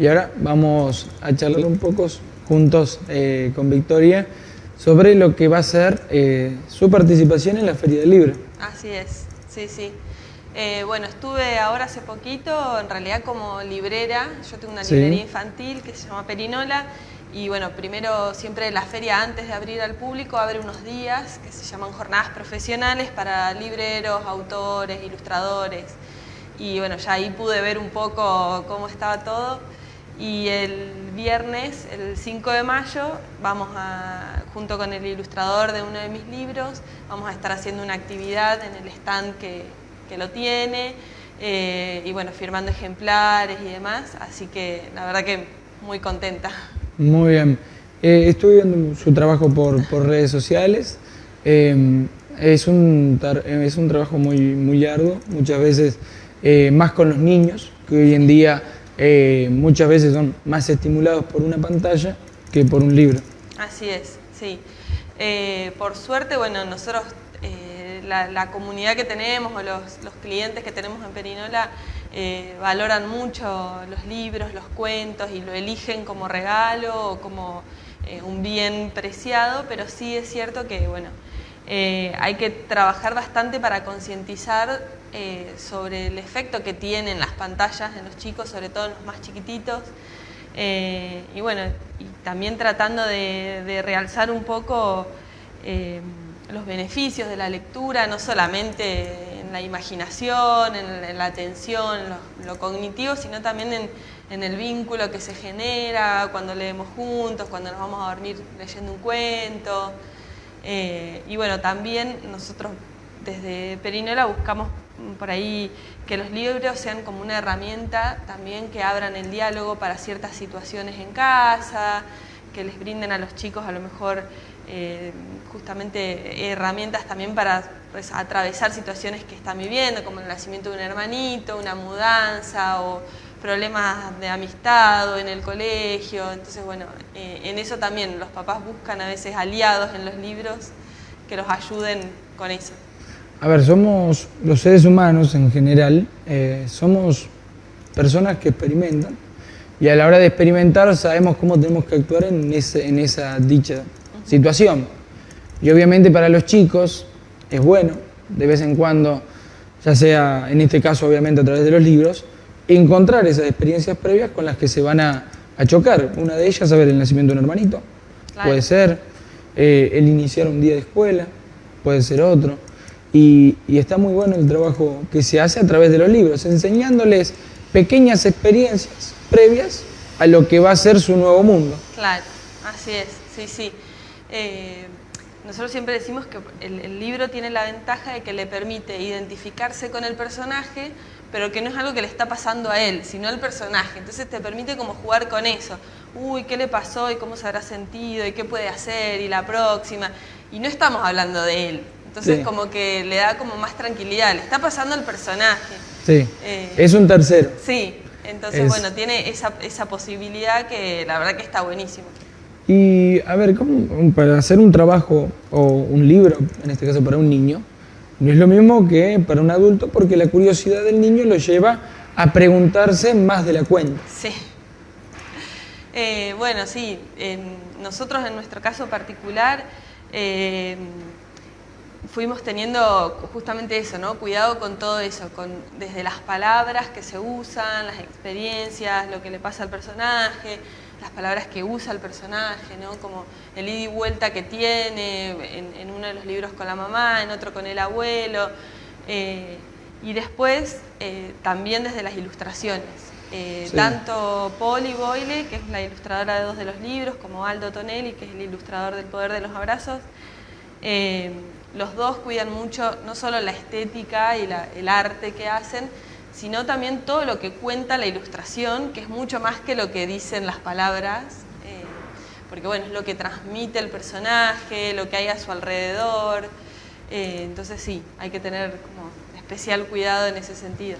y ahora vamos a charlar un poco juntos eh, con Victoria sobre lo que va a ser eh, su participación en la Feria del Libro. Así es, sí, sí. Eh, bueno, estuve ahora hace poquito, en realidad como librera, yo tengo una librería infantil que se llama Perinola, y bueno, primero siempre la feria antes de abrir al público abre unos días que se llaman jornadas profesionales para libreros, autores, ilustradores. Y bueno, ya ahí pude ver un poco cómo estaba todo. Y el viernes, el 5 de mayo, vamos a, junto con el ilustrador de uno de mis libros, vamos a estar haciendo una actividad en el stand que, que lo tiene. Eh, y bueno, firmando ejemplares y demás. Así que la verdad que muy contenta. Muy bien. Eh, estoy viendo su trabajo por, redes sociales. Eh, es, un, es un trabajo muy, muy arduo, muchas veces eh, más con los niños, que hoy en día muchas veces son más estimulados por una pantalla que por un libro. Así es, sí. por suerte, bueno, nosotros, la, comunidad que tenemos o los, los clientes que tenemos en Perinola, eh, valoran mucho los libros, los cuentos y lo eligen como regalo o como eh, un bien preciado, pero sí es cierto que bueno, eh, hay que trabajar bastante para concientizar sobre el efecto que tienen las pantallas en los chicos, sobre todo en los más chiquititos, y bueno, también tratando de realzar un poco los beneficios de la lectura, no solamente en la imaginación, en, la atención, lo, cognitivo, sino también en, el vínculo que se genera cuando leemos juntos, cuando nos vamos a dormir leyendo un cuento. Eh, y bueno, también nosotros desde Perinola buscamos por ahí que los libros sean como una herramienta también que abran el diálogo para ciertas situaciones en casa, que les brinden a los chicos a lo mejor eh, justamente herramientas también para pues, atravesar situaciones que están viviendo, como el nacimiento de un hermanito, una mudanza o problemas de amistad o en el colegio. Entonces, bueno, eh, en eso también los papás buscan a veces aliados en los libros que los ayuden con eso. A ver, somos los seres humanos en general, eh, somos personas que experimentan y a la hora de experimentar sabemos cómo tenemos que actuar en, en esa dicha situación. Y obviamente para los chicos es bueno, de vez en cuando, ya sea en este caso obviamente a través de los libros, encontrar esas experiencias previas con las que se van a, chocar. Una de ellas, saber el nacimiento de un hermanito, puede ser, eh, el iniciar un día de escuela, puede ser otro. Y, y, está muy bueno el trabajo que se hace a través de los libros, enseñándoles pequeñas experiencias previas a lo que va a ser su nuevo mundo. Claro, así es, sí, sí. Eh, nosotros siempre decimos que el, libro tiene la ventaja de que le permite identificarse con el personaje, pero que no es algo que le está pasando a él, sino al personaje. Entonces te permite como jugar con eso. Uy, ¿qué le pasó? ¿Y cómo se habrá sentido? ¿Y qué puede hacer? ¿Y la próxima? Y no estamos hablando de él. Entonces como que le da como más tranquilidad. Le está pasando al personaje. Sí, eh, es un tercero. Sí, entonces bueno, tiene esa, esa posibilidad que la verdad que está buenísimo. Y a ver, para hacer un trabajo o un libro, en este caso para un niño, no es lo mismo que para un adulto porque la curiosidad del niño lo lleva a preguntarse más de la cuenta. Sí. Eh, bueno, sí, nosotros en nuestro caso particular eh, fuimos teniendo justamente eso, ¿no? Cuidado con todo eso, con, desde las palabras que se usan, las experiencias, lo que le pasa al personaje, las palabras que usa el personaje, ¿no? como el ida y vuelta que tiene en, uno de los libros con la mamá, en otro con el abuelo, eh, y después eh, también desde las ilustraciones. Eh, tanto Polly Boyle, que es la ilustradora de dos de los libros, como Aldo Tonelli, que es el ilustrador del Poder de los Abrazos, los dos cuidan mucho no solo la estética y el arte que hacen, sino también todo lo que cuenta la ilustración, que es mucho más que lo que dicen las palabras, eh, porque bueno, es lo que transmite el personaje, lo que hay a su alrededor, eh, entonces sí, hay que tener como especial cuidado en ese sentido.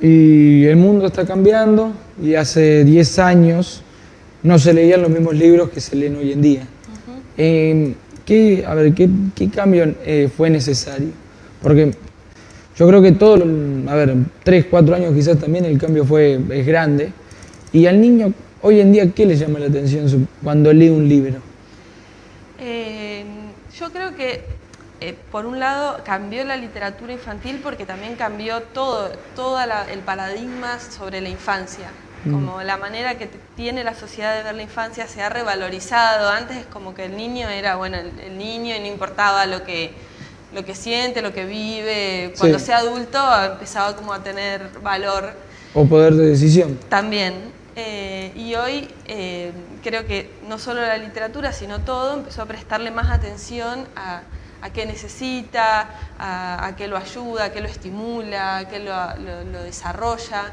Y el mundo está cambiando y hace 10 años no se leían los mismos libros que se leen hoy en día. Eh, ¿qué, a ver, ¿qué, qué cambio fue necesario? Porque yo creo que todo, a ver, tres, cuatro años quizás también el cambio fue, es grande, ¿Y al niño hoy en día qué le llama la atención cuando lee un libro? Eh, yo creo que eh, por un lado cambió la literatura infantil porque también cambió todo, todo el paradigma sobre la infancia. Mm. Como la manera que tiene la sociedad de ver la infancia se ha revalorizado. Antes es como que el niño era, bueno, el, niño y no importaba lo que, lo que siente, lo que vive. Cuando sea adulto empezaba como a tener valor. O poder de decisión. También. Eh, y hoy eh, creo que no solo la literatura, sino todo empezó a prestarle más atención a, qué necesita, a, qué lo ayuda, a qué lo estimula, a qué lo, desarrolla.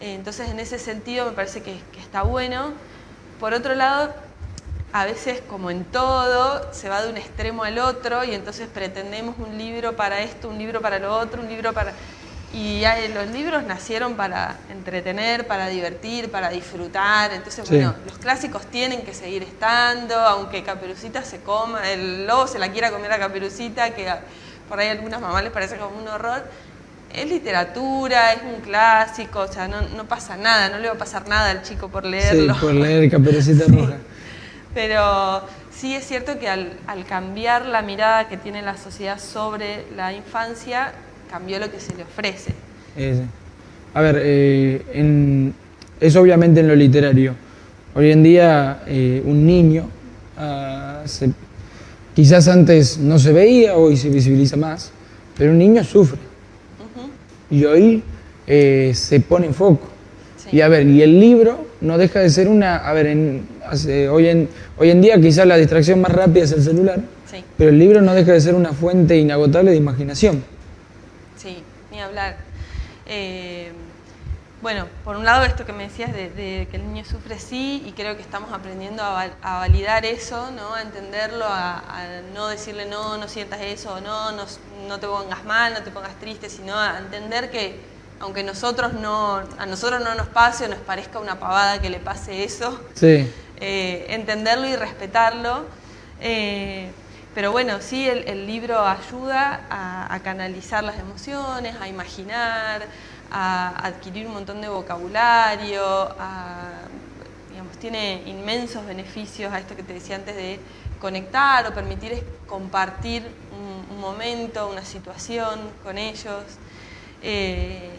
Eh, entonces, en ese sentido me parece que, está bueno. Por otro lado, a veces, como en todo, se va de un extremo al otro y entonces pretendemos un libro para esto, un libro para lo otro, un libro para... Y los libros nacieron para entretener, para divertir, para disfrutar. Entonces, bueno, los clásicos tienen que seguir estando, aunque Caperucita se coma, el lobo se la quiera comer a Caperucita, que por ahí a algunas mamás les parece como un horror. Es literatura, es un clásico, o sea, no, no pasa nada, no le va a pasar nada al chico por leerlo. Sí, por leer Caperucita Roja. Pero sí es cierto que al, al cambiar la mirada que tiene la sociedad sobre la infancia, cambió lo que se le ofrece. a ver, eh, es obviamente en lo literario. Hoy en día eh, un niño ah, quizás antes no se veía, hoy se visibiliza más, pero un niño sufre. Y hoy eh, se pone en foco. Y a ver, y el libro no deja de ser una, a ver, hoy, en, hoy en día quizás la distracción más rápida es el celular, pero el libro no deja de ser una fuente inagotable de imaginación. Sí, ni hablar. Eh, bueno, por un lado esto que me decías de, que el niño sufre sí y creo que estamos aprendiendo a, validar eso, ¿no? a entenderlo, a, no decirle no, no sientas eso, no, no, no te pongas mal, no te pongas triste, sino a entender que aunque nosotros no, a nosotros no nos pase o nos parezca una pavada que le pase eso, eh, entenderlo y respetarlo. Eh, pero bueno, sí, el, libro ayuda a, canalizar las emociones, a imaginar, a adquirir un montón de vocabulario, digamos, tiene inmensos beneficios a esto que te decía antes de conectar o permitir compartir un, momento, una situación con ellos. Eh,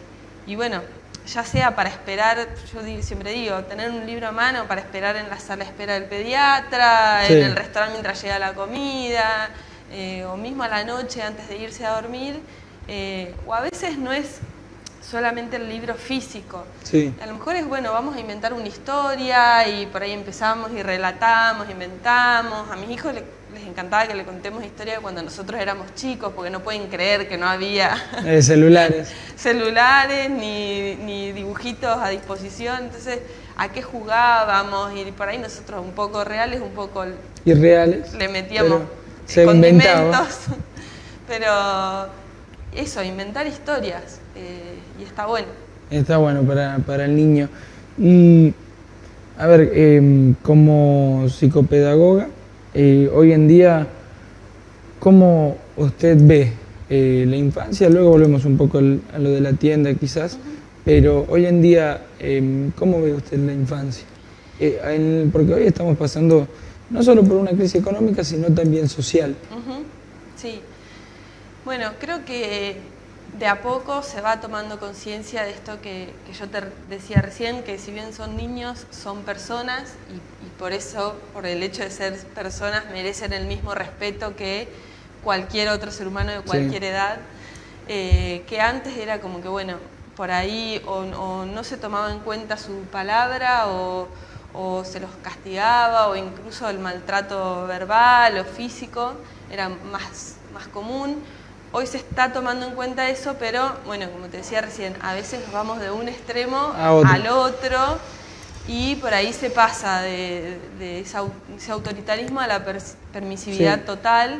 y bueno, ya sea para esperar, yo siempre digo, tener un libro a mano para esperar en la sala de espera del pediatra, en el restaurante mientras llega la comida, eh, o mismo a la noche antes de irse a dormir, eh, o a veces no es solamente el libro físico. A lo mejor es, bueno, vamos a inventar una historia y por ahí empezamos y relatamos, inventamos. A mis hijos les, encantaba que le contemos historia cuando nosotros éramos chicos, porque no pueden creer que no había eh, celulares, celulares ni, ni, dibujitos a disposición. Entonces, ¿a qué jugábamos? Y por ahí nosotros un poco reales, un poco irreales. Le metíamos se condimentos. Pero eso, inventar historias. Eh, y está bueno. Está bueno para, el niño. Y, a ver, em, como psicopedagoga, eh, hoy en día, ¿cómo usted ve eh, la infancia? Luego volvemos un poco a lo de la tienda quizás, pero hoy en día, em, ¿cómo ve usted la infancia? porque hoy estamos pasando no solo por una crisis económica, sino también social. Sí. Bueno, creo que de a poco se va tomando conciencia de esto que, yo te decía recién, que si bien son niños, son personas y, por eso, por el hecho de ser personas, merecen el mismo respeto que cualquier otro ser humano de cualquier edad, eh, que antes era como que, bueno, por ahí o, no se tomaba en cuenta su palabra o, o se los castigaba o incluso el maltrato verbal o físico era más, más común. Hoy se está tomando en cuenta eso, pero bueno, como te decía recién, a veces nos vamos de un extremo al otro y por ahí se pasa de, ese autoritarismo a la permisividad total,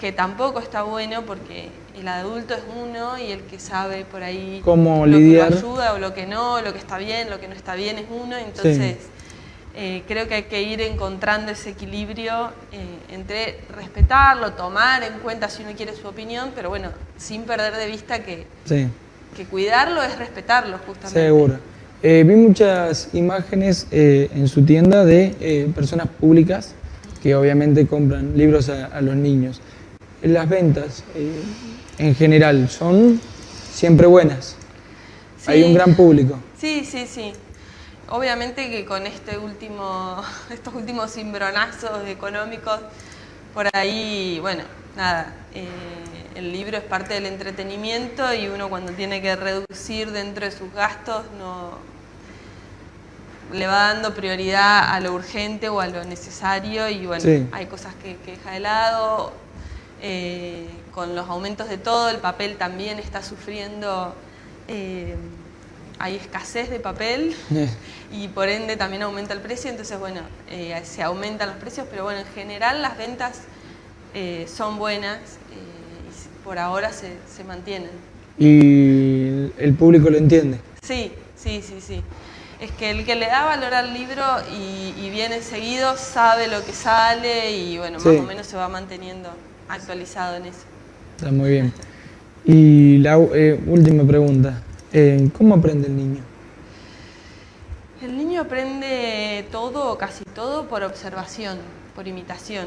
que tampoco está bueno porque el adulto es uno y el que sabe por ahí cómo lo lidiar. que lo ayuda o lo que no, lo que está bien, lo que no está bien es uno, entonces... Eh, creo que hay que ir encontrando ese equilibrio eh, entre respetarlo, tomar en cuenta si uno quiere su opinión, pero bueno, sin perder de vista que, que cuidarlo es respetarlo justamente. Seguro. Eh, vi muchas imágenes eh, en su tienda de eh, personas públicas que obviamente compran libros a, a los niños. Las ventas en general son siempre buenas. Hay un gran público. Sí, sí, sí. Obviamente que con este último, estos últimos cimbronazos económicos, por ahí, bueno, nada, eh, el libro es parte del entretenimiento y uno cuando tiene que reducir dentro de sus gastos no le va dando prioridad a lo urgente o a lo necesario y bueno, hay cosas que, deja de lado. Eh, con los aumentos de todo, el papel también está sufriendo eh, hay escasez de papel y por ende también aumenta el precio, entonces bueno, eh, se aumentan los precios, pero bueno, en general las ventas son buenas y por ahora se, se, mantienen. ¿Y el público lo entiende? Sí, sí, sí, sí. Es que el que le da valor al libro y, viene seguido sabe lo que sale y bueno, más o menos se va manteniendo actualizado en eso. Está muy bien. Y la última pregunta, eh, ¿Cómo aprende el niño? El niño aprende todo o casi todo por observación, por imitación.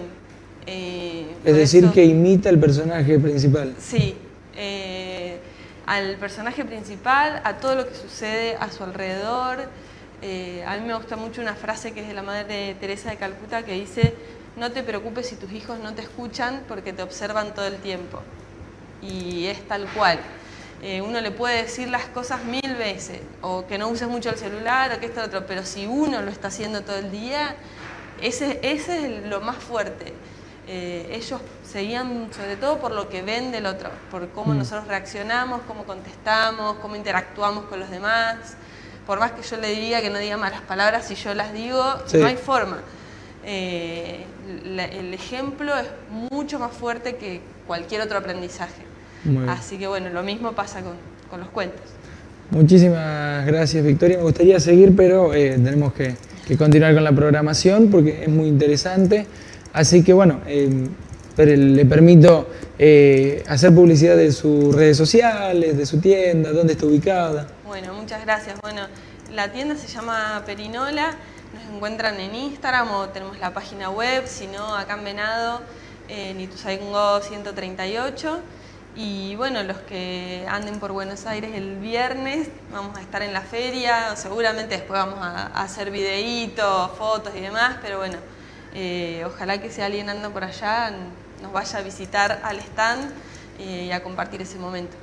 Eh, es decir, que imita el personaje principal. Sí, eh, al personaje principal, a todo lo que sucede a su alrededor. a mí me gusta mucho una frase que es de la madre Teresa de Calcuta que dice, no te preocupes si tus hijos no te escuchan porque te observan todo el tiempo. Y es tal cual. Eh, uno le puede decir las cosas mil veces, o que no uses mucho el celular, o que esto, otro, pero si uno lo está haciendo todo el día, ese, ese es lo más fuerte. Eh, ellos seguían sobre todo por lo que ven del otro, por cómo mm. nosotros reaccionamos, cómo contestamos, cómo interactuamos con los demás. Por más que yo le diga que no diga malas palabras, si yo las digo, no hay forma. Eh, el ejemplo es mucho más fuerte que cualquier otro aprendizaje. Así que bueno, lo mismo pasa con, los cuentos. Muchísimas gracias Victoria, me gustaría seguir pero eh, tenemos que, continuar con la programación porque es muy interesante. Así que bueno, eh, le permito eh, hacer publicidad de sus redes sociales, de su tienda, dónde está ubicada. Bueno, muchas gracias. Bueno, la tienda se llama Perinola, encuentran en Instagram o tenemos la página web, si no acá en Venado, en Ituzaingó 138. Y bueno, los que anden por Buenos Aires el viernes, vamos a estar en la feria, seguramente después vamos a, hacer videitos, fotos y demás, pero bueno, eh, ojalá que si alguien anda por allá nos vaya a visitar al stand eh, y a compartir ese momento.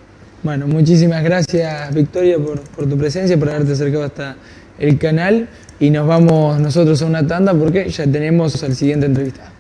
Bueno, muchísimas gracias Victoria por, por tu presencia, por haberte acercado hasta el canal y nos vamos nosotros a una tanda porque ya tenemos al siguiente entrevistado.